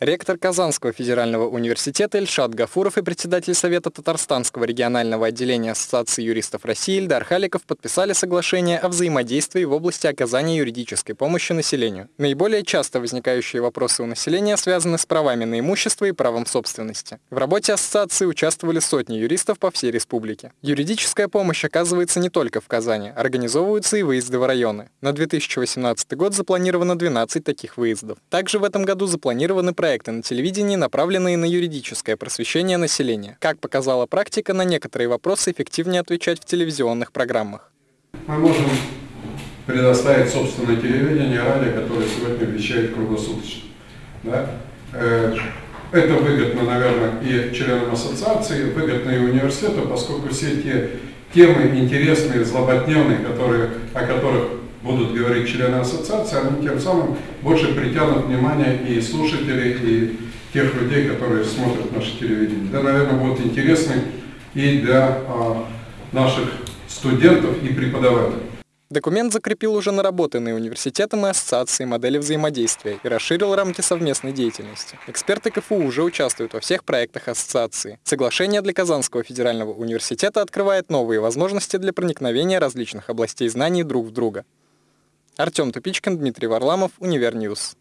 Ректор Казанского федерального университета Ильшат Гафуров и председатель Совета Татарстанского регионального отделения Ассоциации юристов России Ильдар Халиков подписали соглашение о взаимодействии в области оказания юридической помощи населению. Наиболее часто возникающие вопросы у населения связаны с правами на имущество и правом собственности. В работе ассоциации участвовали сотни юристов по всей республике. Юридическая помощь оказывается не только в Казани, организовываются и выезды в районы. На 2018 год запланировано 12 таких выездов. Также в этом году запланированы проекты проекты на телевидении, направленные на юридическое просвещение населения. Как показала практика, на некоторые вопросы эффективнее отвечать в телевизионных программах. Мы можем предоставить собственное телевидение, радио, которое сегодня вещает круглосуточно. Да? Э, это выгодно, наверное, и членам ассоциации, выгодно и университету, поскольку все те темы интересные, злободневные, которые, о которых будут говорить члены ассоциации, они тем самым больше притянут внимание и слушателей, и тех людей, которые смотрят наше телевидение. Да, наверное, будет интересно и для а, наших студентов и преподавателей. Документ закрепил уже наработанные университетом и ассоциацией модели взаимодействия и расширил рамки совместной деятельности. Эксперты КФУ уже участвуют во всех проектах ассоциации. Соглашение для Казанского федерального университета открывает новые возможности для проникновения различных областей знаний друг в друга. Артем Тупичкин, Дмитрий Варламов, Univer News.